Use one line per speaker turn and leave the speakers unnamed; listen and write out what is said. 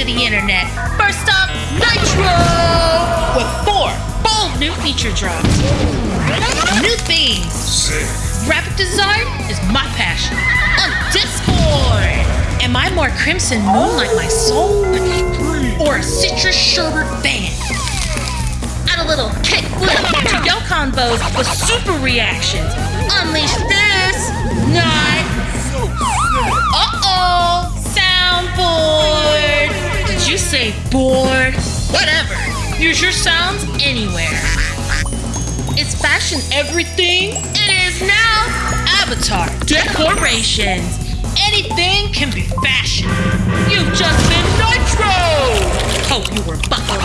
to the internet. First up, Nitro! With four bold new feature drops. New themes. Graphic design is my passion. On Discord! Am I more Crimson Moon like my soul? Or a citrus sherbet fan? Add a little kick to your combos with super reactions. Unleash Board? Whatever. Use your sounds anywhere. It's fashion everything? It is now Avatar Decorations. Anything can be fashion. You've just been Nitro! Hope you were buckled.